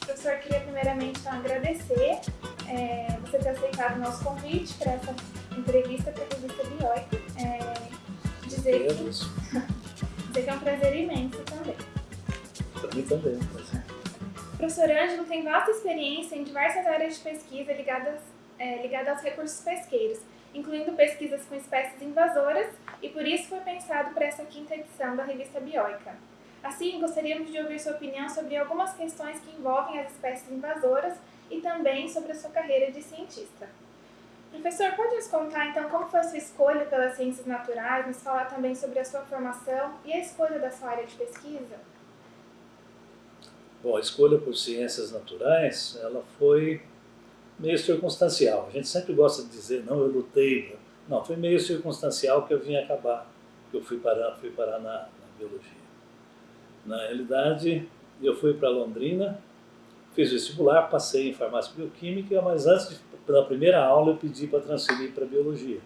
Professor, queria primeiramente então, agradecer é, você ter aceitado o nosso convite para essa entrevista para a revista Bioica. É, dizer, que, dizer que é um prazer imenso também. Para mim também é prazer. Professor Ângelo tem vasta experiência em diversas áreas de pesquisa ligadas, é, ligadas aos recursos pesqueiros, incluindo pesquisas com espécies invasoras, por isso foi pensado para essa quinta edição da revista Bioica. Assim, gostaríamos de ouvir sua opinião sobre algumas questões que envolvem as espécies invasoras e também sobre a sua carreira de cientista. Professor, pode nos contar então como foi a sua escolha pelas ciências naturais, nos falar também sobre a sua formação e a escolha da sua área de pesquisa? Bom, a escolha por ciências naturais, ela foi meio circunstancial. A gente sempre gosta de dizer, não, eu lutei. Não, foi meio circunstancial que eu vim acabar, que eu fui parar, fui parar na, na biologia. Na realidade, eu fui para Londrina, fiz vestibular, passei em farmácia bioquímica, mas antes pela primeira aula eu pedi para transferir para biologia.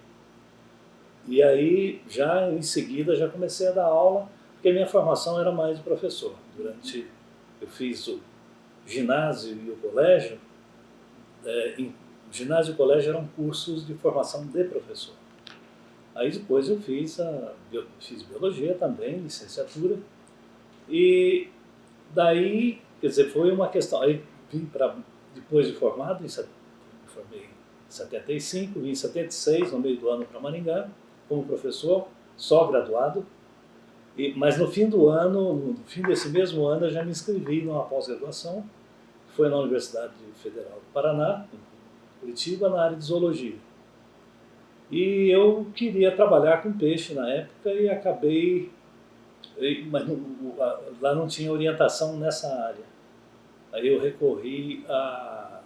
E aí, já em seguida, já comecei a dar aula, porque minha formação era mais de professor. Durante, eu fiz o ginásio e o colégio, é, em, ginásio e colégio eram cursos de formação de professor. Aí depois eu fiz, a, eu fiz biologia também, licenciatura, e daí, quer dizer, foi uma questão, aí vim para, depois de formado, em formei em 75, vim em 76, no meio do ano, para Maringá, como professor, só graduado. E, mas no fim do ano, no fim desse mesmo ano, eu já me inscrevi numa pós-graduação, que foi na Universidade Federal do Paraná, Curitiba, na área de zoologia. E eu queria trabalhar com peixe na época e acabei, mas lá não tinha orientação nessa área. Aí eu recorri a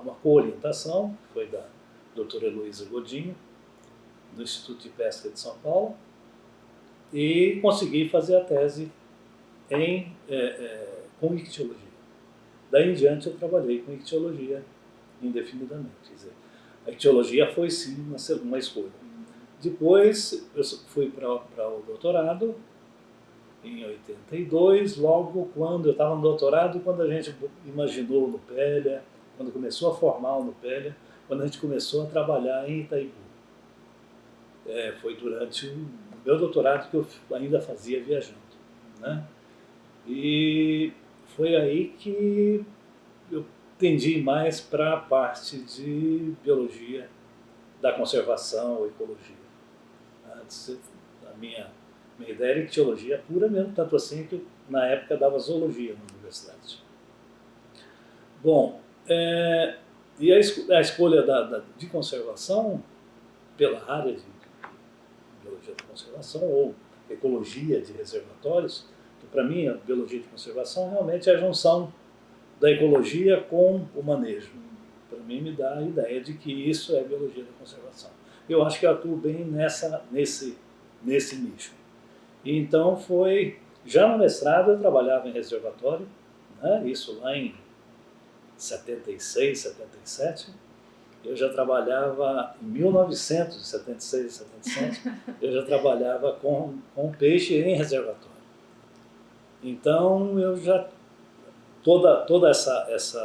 uma co-orientação, que foi da doutora Heloísa Godinho, do Instituto de Pesca de São Paulo, e consegui fazer a tese em, é, é, com ictiologia. Daí em diante eu trabalhei com ictiologia indefinidamente. Quer dizer, a ictiologia foi sim uma, uma escolha. Depois eu fui para o doutorado, em 82, logo quando eu estava no doutorado, quando a gente imaginou no Pélia, quando começou a formar o Nupélia, quando a gente começou a trabalhar em Itaipu. É, foi durante o meu doutorado que eu ainda fazia viajando. Né? E foi aí que eu tendi mais para a parte de biologia, da conservação, ecologia. Antes, a minha, minha ideia era ictiologia pura mesmo, tanto assim que na época dava zoologia na universidade. Bom, é, e a, a escolha da, da, de conservação pela área de biologia de conservação ou ecologia de reservatórios, para mim a biologia de conservação realmente é a junção da ecologia com o manejo. Para mim me dá a ideia de que isso é biologia da conservação. Eu acho que eu atuo bem nessa, nesse, nesse nicho. E então foi, já no mestrado eu trabalhava em reservatório, né, isso lá em 76, 77, eu já trabalhava, em 1976, 77, eu já trabalhava com, com peixe em reservatório. Então, eu já, toda, toda essa, essa,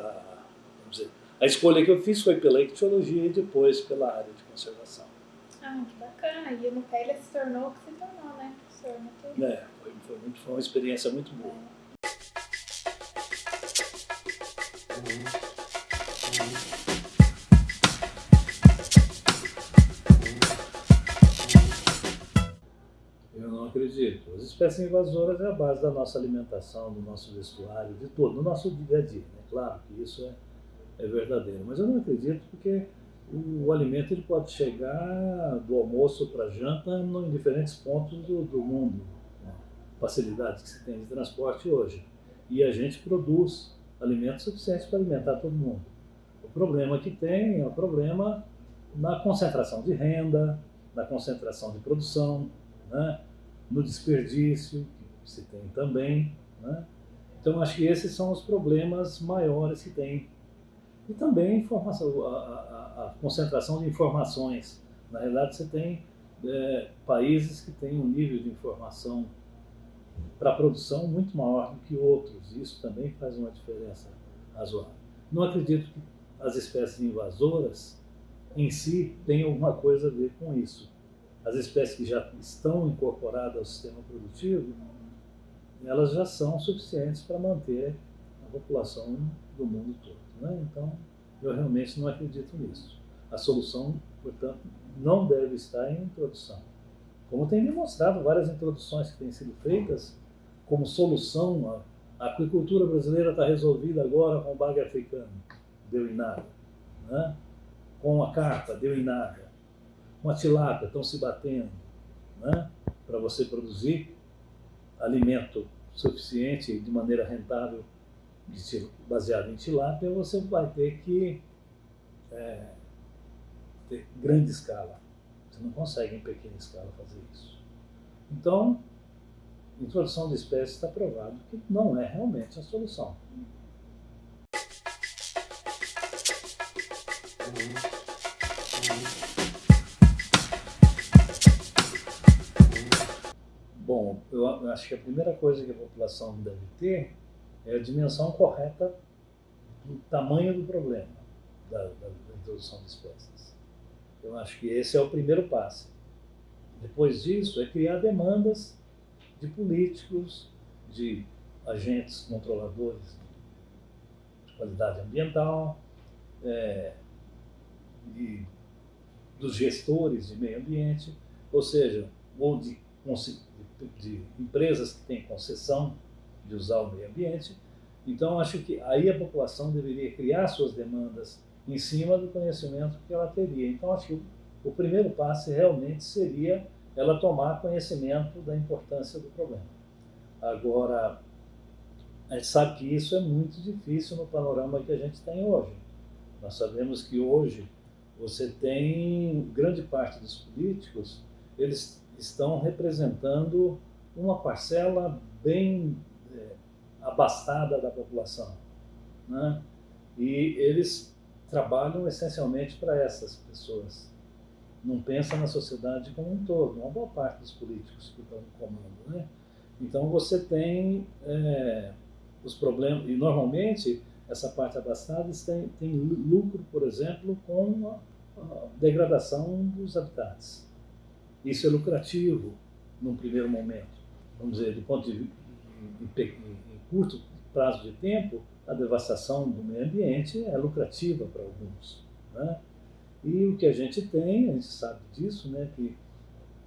vamos dizer, a escolha que eu fiz foi pela ictiologia e depois pela área de conservação. Ah, que bacana. E no Pélia se tornou o que se tornou, né, professor? É, foi, foi, muito, foi uma experiência muito boa. É. acredito. As espécies invasoras é a base da nossa alimentação, do nosso vestuário, de todo, do nosso dia a dia. Né? Claro que isso é, é verdadeiro, mas eu não acredito porque o, o alimento ele pode chegar do almoço para a janta em diferentes pontos do, do mundo. Né? Facilidades que se tem de transporte hoje. E a gente produz alimentos suficientes para alimentar todo mundo. O problema que tem é o problema na concentração de renda, na concentração de produção, né? No desperdício, que se tem também. Né? Então, acho que esses são os problemas maiores que tem. E também a, a, a concentração de informações. Na realidade, você tem é, países que têm um nível de informação para produção muito maior do que outros. Isso também faz uma diferença razoável. Não acredito que as espécies invasoras em si tenham alguma coisa a ver com isso. As espécies que já estão incorporadas ao sistema produtivo, elas já são suficientes para manter a população do mundo todo. Né? Então, eu realmente não acredito nisso. A solução, portanto, não deve estar em introdução. Como tem demonstrado várias introduções que têm sido feitas como solução, a, aquicultura brasileira está resolvida agora com o bagre africano, deu em nada. Né? Com a carpa, deu em nada. Com a tilápia, estão se batendo né? para você produzir alimento suficiente de maneira rentável baseado em tilápia, você vai ter que é, ter grande escala. Você não consegue em pequena escala fazer isso. Então, introdução de espécies está provado que não é realmente a solução. Bom, eu acho que a primeira coisa que a população deve ter é a dimensão correta do tamanho do problema da, da, da introdução de espécies. Eu acho que esse é o primeiro passo. Depois disso, é criar demandas de políticos, de agentes controladores de qualidade ambiental, é, e dos gestores de meio ambiente, ou seja, ou de, de, empresas que têm concessão de usar o meio ambiente. Então, acho que aí a população deveria criar suas demandas em cima do conhecimento que ela teria. Então, acho que o primeiro passo realmente seria ela tomar conhecimento da importância do problema. Agora, a gente sabe que isso é muito difícil no panorama que a gente tem hoje. Nós sabemos que hoje você tem grande parte dos políticos, eles estão representando uma parcela bem é, abastada da população. Né? E eles trabalham essencialmente para essas pessoas não pensa na sociedade como um todo, uma boa parte dos políticos que estão no comando. Né? Então você tem é, os problemas, e normalmente essa parte abastada tem, tem lucro, por exemplo, com a, a degradação dos habitats. Isso é lucrativo num primeiro momento. Vamos dizer, do ponto de em curto prazo de tempo, a devastação do meio ambiente é lucrativa para alguns. Né? E o que a gente tem, a gente sabe disso, né, que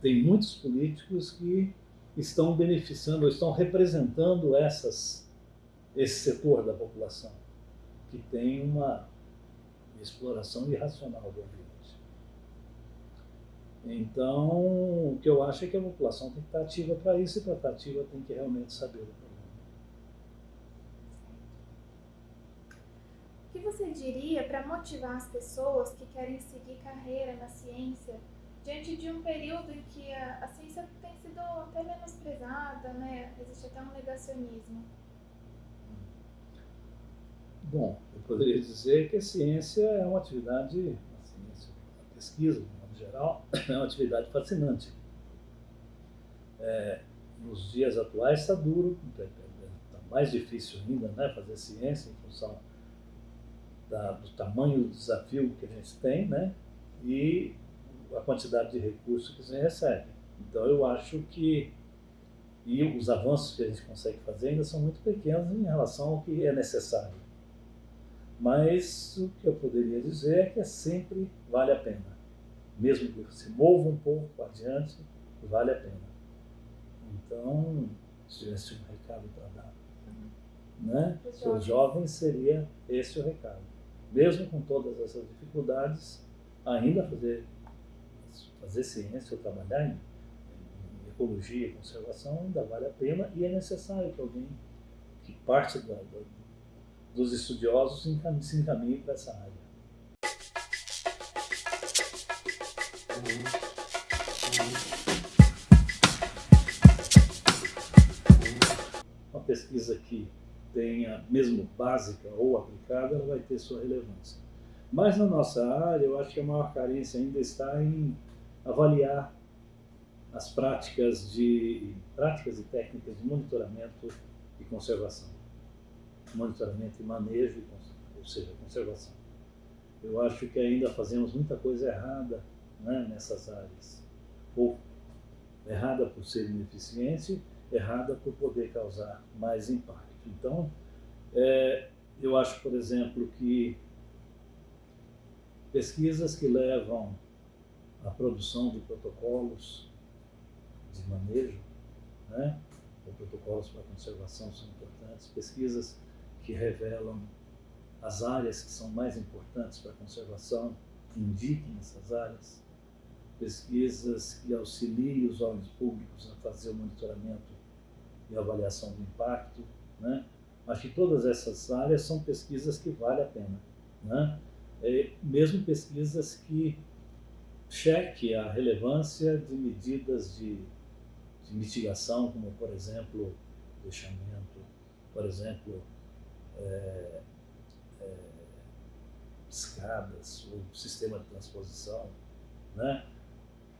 tem muitos políticos que estão beneficiando, ou estão representando essas, esse setor da população, que tem uma exploração irracional do ambiente. Então, o que eu acho é que a população tem que estar ativa para isso, e para estar ativa tem que realmente saber do problema. que você diria para motivar as pessoas que querem seguir carreira na ciência diante de um período em que a, a ciência tem sido até menosprezada, né? existe até um negacionismo? Bom, eu poderia dizer que a ciência é uma atividade, a ciência, a pesquisa, modo geral, é uma atividade fascinante. É, nos dias atuais está duro, está mais difícil ainda né, fazer ciência em função da, do tamanho do desafio que a gente tem, né? E a quantidade de recursos que se recebe. Então eu acho que e os avanços que a gente consegue fazer ainda são muito pequenos em relação ao que é necessário. Mas o que eu poderia dizer é que é sempre vale a pena. Mesmo que se mova um pouco adiante, vale a pena. Então, se tivesse um recado para dar, né? Para os jovens seria esse o recado mesmo com todas essas dificuldades, ainda fazer, fazer ciência ou trabalhar em, em ecologia e conservação ainda vale a pena e é necessário que alguém que parte da, da, dos estudiosos se encaminhe para essa área. Uma pesquisa que tenha, mesmo básica ou aplicada, ela vai ter sua relevância. Mas na nossa área, eu acho que a maior carência ainda está em avaliar as práticas, de, práticas e técnicas de monitoramento e conservação. Monitoramento e manejo, ou seja, conservação. Eu acho que ainda fazemos muita coisa errada né, nessas áreas. Ou errada por ser ineficiente, errada por poder causar mais impacto. Então, é, eu acho, por exemplo, que pesquisas que levam à produção de protocolos de manejo, né, ou protocolos para conservação são importantes, pesquisas que revelam as áreas que são mais importantes para a conservação, que indiquem essas áreas, pesquisas que auxiliem os órgãos públicos a fazer o monitoramento e avaliação do impacto. Né? Acho que todas essas áreas são pesquisas que vale a pena. Né? É, mesmo pesquisas que cheque a relevância de medidas de, de mitigação, como, por exemplo, deixamento, por exemplo, é, é, escadas, ou sistema de transposição, né?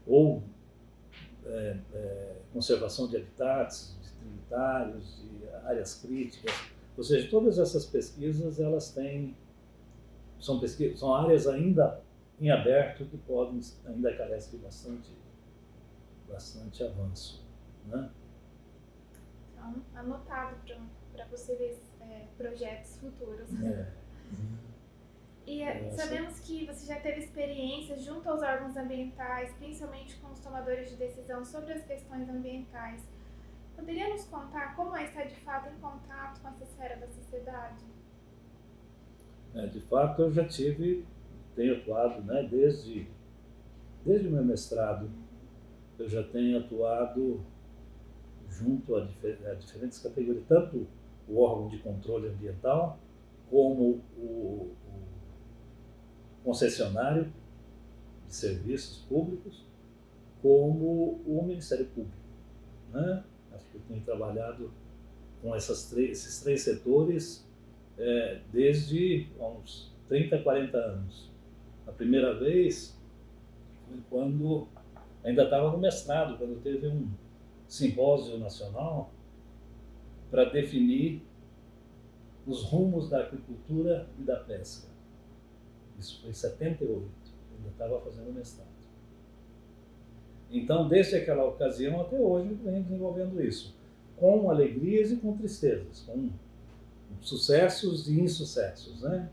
Ou é, é, conservação de habitats, de trinitários, de áreas críticas. Ou seja, todas essas pesquisas elas têm são pesquisas, são áreas ainda em aberto que podem ainda carecem de bastante bastante avanço, né? Então, anotado para possíveis é, projetos futuros. É. E é, sabemos que você já teve experiência junto aos órgãos ambientais, principalmente com os tomadores de decisão sobre as questões ambientais. Poderia nos contar como é estar de fato em contato com essa esfera da sociedade? É, de fato, eu já tive, tenho atuado, né, desde, desde o meu mestrado, eu já tenho atuado junto a, difer a diferentes categorias, tanto o órgão de controle ambiental, como concessionário de serviços públicos, como o Ministério Público. Né? Acho que eu tenho trabalhado com três, esses três setores é, desde uns 30, 40 anos. A primeira vez foi quando ainda estava no mestrado, quando teve um simpósio nacional para definir os rumos da agricultura e da pesca. Isso foi em 78, ainda estava fazendo mestrado. Então, desde aquela ocasião até hoje, venho desenvolvendo isso, com alegrias e com tristezas, com sucessos e insucessos. Né?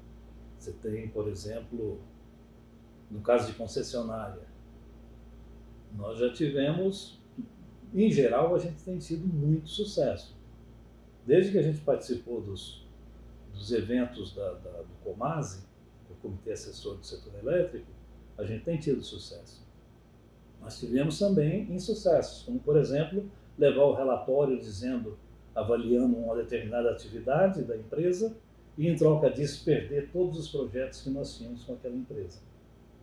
Você tem, por exemplo, no caso de concessionária, nós já tivemos, em geral, a gente tem tido muito sucesso. Desde que a gente participou dos, dos eventos da, da, do Comase, Comitê Assessor do Setor Elétrico, a gente tem tido sucesso. Nós tivemos também insucessos, como, por exemplo, levar o relatório dizendo, avaliando uma determinada atividade da empresa e, em troca disso, perder todos os projetos que nós tínhamos com aquela empresa,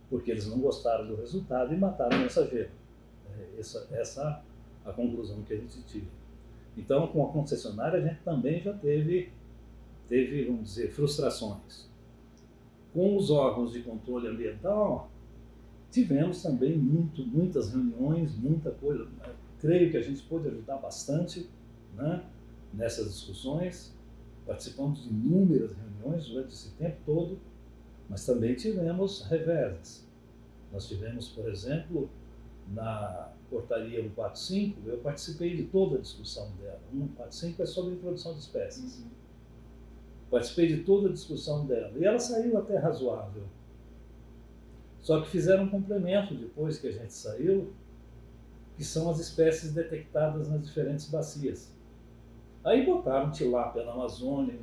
porque eles não gostaram do resultado e mataram o mensageiro. É, essa, essa é a conclusão que a gente tira. Então, com a concessionária, a gente também já teve, teve vamos dizer, frustrações. Com os órgãos de controle ambiental, tivemos também muito, muitas reuniões, muita coisa. Creio que a gente pôde ajudar bastante né, nessas discussões. Participamos de inúmeras reuniões durante esse tempo todo, mas também tivemos reveses. Nós tivemos, por exemplo, na portaria 145, eu participei de toda a discussão dela. 145 é sobre introdução de espécies. Uhum. Participei de toda a discussão dela. E ela saiu até razoável. Só que fizeram um complemento depois que a gente saiu, que são as espécies detectadas nas diferentes bacias. Aí botaram tilápia na Amazônia,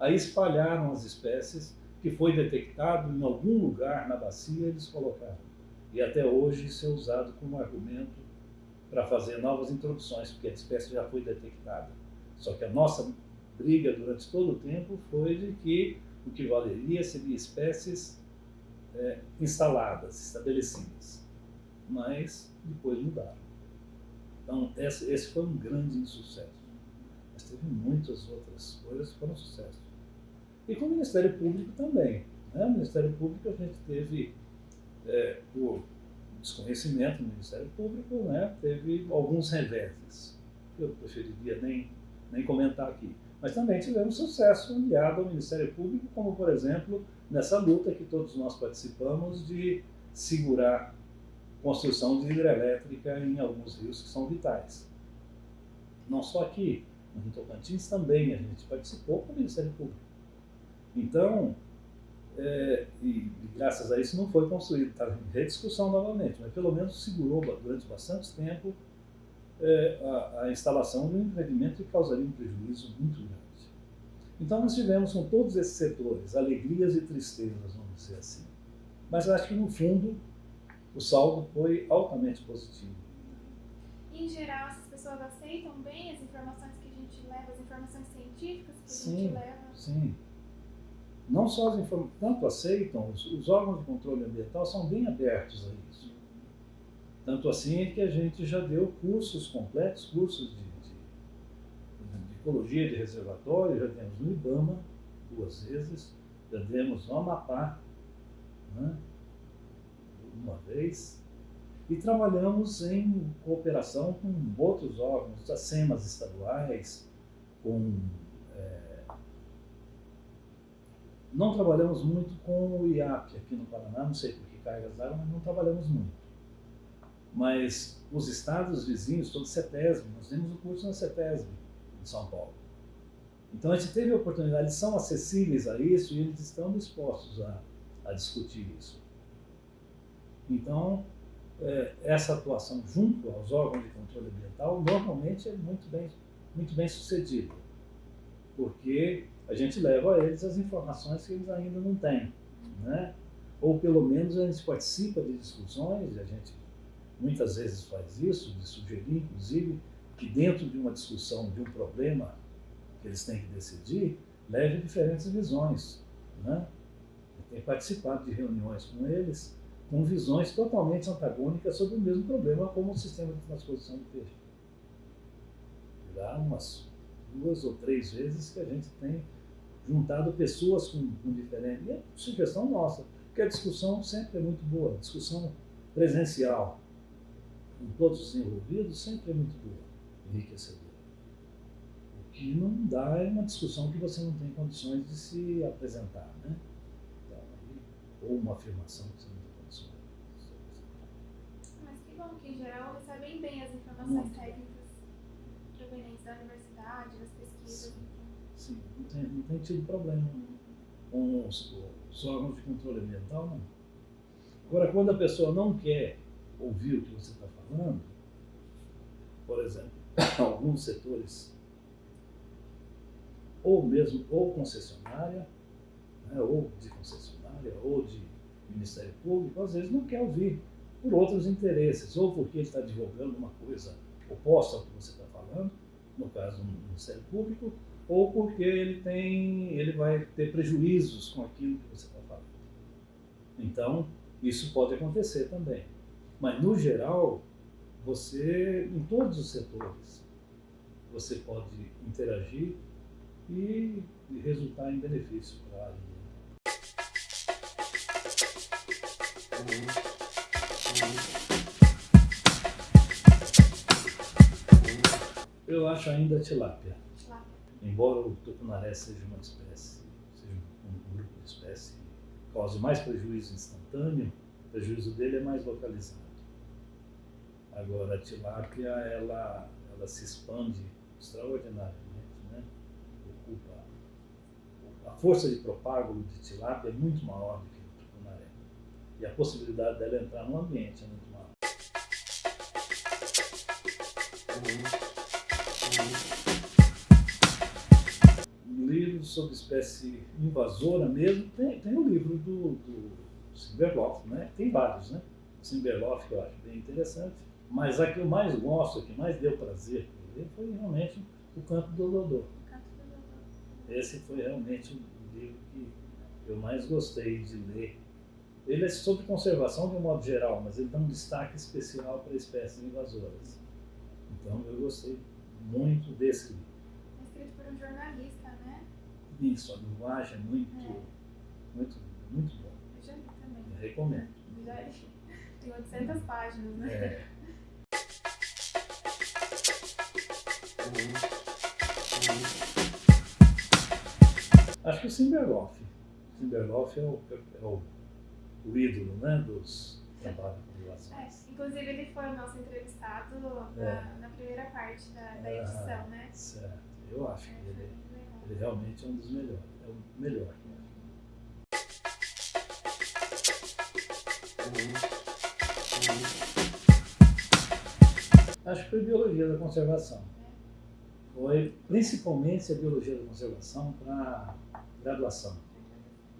aí espalharam as espécies que foi detectado em algum lugar na bacia, eles colocaram. E até hoje isso é usado como argumento para fazer novas introduções, porque a espécie já foi detectada. Só que a nossa briga durante todo o tempo foi de que o que valeria seria espécies é, instaladas, estabelecidas. Mas depois mudaram. Então, esse, foi um grande insucesso. Mas teve muitas outras coisas que foram sucesso. E com o Ministério Público também. Né? O Ministério Público a gente teve, é, por desconhecimento no Ministério Público, né, teve alguns reveses. Eu preferiria nem, nem comentar aqui. Mas também tivemos sucesso aliado ao Ministério Público, como, por exemplo, nessa luta que todos nós participamos de segurar construção de hidrelétrica em alguns rios que são vitais. Não só aqui, no Tocantins também a gente participou com o Ministério Público. Então, é, e, graças a isso não foi construído, está em rediscussão novamente, mas pelo menos segurou durante bastante tempo é, a, a, instalação de um empreendimento que causaria um prejuízo muito grande. Então nós tivemos com todos esses setores alegrias e tristezas, vamos dizer assim. Mas acho que no fundo o saldo foi altamente positivo. Em geral, essas pessoas aceitam bem as informações que a gente leva, as informações científicas que a sim, gente leva? Sim, não só as informações, tanto aceitam, os, os, ecologia de controle ambiental são bem abertos a isso. Tanto assim que a gente já deu cursos completos, cursos de, de, de ecologia de reservatório, já demos no IBAMA duas vezes, já demos no Amapá, né, uma vez, e trabalhamos em cooperação com outros órgãos, as SEMAS estaduais, com Não trabalhamos muito com o IAP aqui no Paraná, não sei por que cargas d'água, mas não trabalhamos muito. Mas os estados vizinhos, todos CETESB, nós temos o curso na CETESB, em São Paulo. Então a gente teve a oportunidade, eles são acessíveis a isso e eles estão dispostos a, a discutir isso. Então, é, essa atuação junto aos órgãos de controle ambiental normalmente é muito bem, muito bem sucedida, porque a gente leva a eles as informações que eles ainda não têm. Né? Ou pelo menos a gente participa de discussões, a gente muitas vezes faz isso, de sugerir, inclusive, que dentro de uma discussão de um problema que eles têm que decidir, leve diferentes visões. Né? Tem participado de reuniões com eles com visões totalmente antagônicas sobre o mesmo problema, como o sistema de transposição do peixe. Há umas duas ou três vezes que a gente tem juntado pessoas com, com diferentes. E é sugestão nossa, porque a discussão sempre é muito boa, discussão presencial, com todos os envolvidos, sempre é muito boa, enriquecedora. O que não dá é uma discussão que você não tem condições de se apresentar, né? Então, ou uma afirmação que você não tem condições de se apresentar. Mas que bom que, em geral, recebem bem as informações técnicas provenientes da universidade, das pesquisas. Sim. Sim, não tem, não tem tido problema com os, os órgãos de controle ambiental, não. Agora, quando a pessoa não quer ouvir o que você está falando, por exemplo, alguns setores, ou mesmo ou concessionária, né, ou de concessionária, ou de Ministério Público, às vezes não quer ouvir por outros interesses, ou porque ele está divulgando uma coisa oposta ao que você está falando, no caso do Ministério Público, ou porque ele tem, ele vai ter prejuízos com aquilo que você está falando. Então, isso pode acontecer também. Mas, no geral, você, em todos os setores, você pode interagir e, resultar em benefício para a área Eu acho ainda tilápia. Embora o tucunaré seja uma espécie, seja um grupo de espécie que cause mais prejuízo instantâneo, o prejuízo dele é mais localizado. Agora, a tilápia, ela, ela se expande extraordinariamente, né? Ocupa, a força de propágulo de tilápia é muito maior do que o tucunaré. E a possibilidade dela entrar no ambiente é muito maior. sobre espécie invasora mesmo, tem, tem o livro do, do Simberloff, né? tem vários, né? Simberloff que eu acho bem interessante, mas a que eu mais gosto, a que mais deu prazer ler foi realmente O Canto do Dodô. Esse foi realmente o livro que eu mais gostei de ler. Ele é sobre conservação de um modo geral, mas ele dá um destaque especial para espécies invasoras. Então eu gostei muito desse livro. É escrito por um jornalista, né? Isso, a linguagem é muito, é. muito, muito bom. Eu já li também. Eu recomendo. Já li. Tem 800 páginas, né? É. Acho que o Simberloff. Simberloff é o, é o, o ídolo né, dos trabalhos de É, relações. inclusive, ele foi o nosso entrevistado na, É. na primeira parte da, da Ah, edição, né? Certo. Eu acho É, que foi ele, ele realmente é um dos melhores. É o melhor. Acho que foi biologia da conservação. Foi principalmente a biologia da conservação para graduação.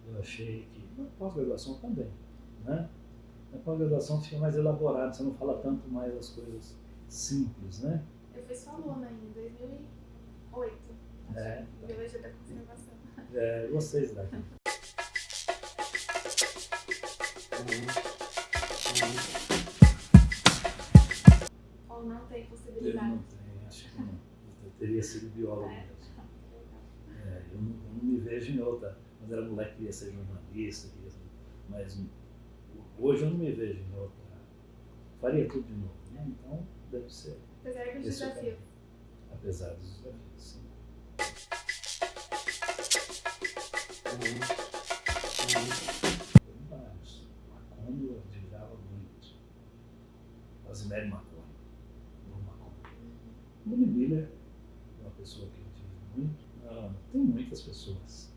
Eu achei que na pós-graduação também, né? Na pós-graduação fica mais elaborado, você não fala tanto mais as coisas simples, né? Eu fui sua aluna em 2008, É, em Biologia da Conservação. é, gostei daqui. Ou não tem Eu possibilidade. não tenho, acho que não. Eu teria sido biólogo É. mesmo. É, eu, não, eu não me vejo em outra. Quando era moleque, queria ser jornalista, queria ser, mas hoje eu não me vejo em outra. Faria tudo de novo, né? Então, deve ser. Apesar dos desafios. Apesar dos desafios, sim. Vários. Macondo admirava muito. Rosemary Macon. Bom Macon. Bonnie Miller pessoa que eu admiro muito. Ah, tem muitas pessoas.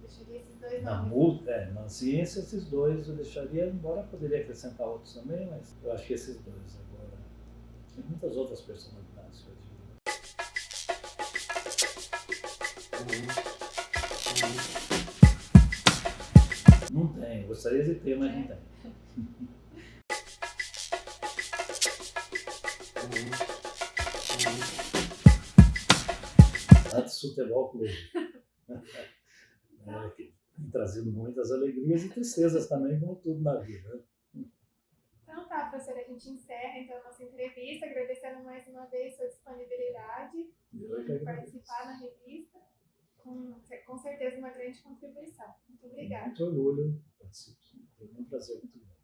Deixaria esses dois Na, é, na ciência, esses dois eu deixaria, embora poderia acrescentar outros também, mas eu acho que esses dois agora. Tem muitas outras personalidades que eu admiro. Não tem, gostaria de ter, mas não tem. Antes Futebol Clube. É, que tem trazido muitas alegrias e tristezas também, como tudo na vida. né? Então tá, professora, a gente encerra então a nossa entrevista, agradecendo mais uma vez sua disponibilidade é agradeço. participar na revista. Com, com certeza uma grande contribuição. Muito obrigada. Muito orgulho, participo. Foi um prazer muito grande.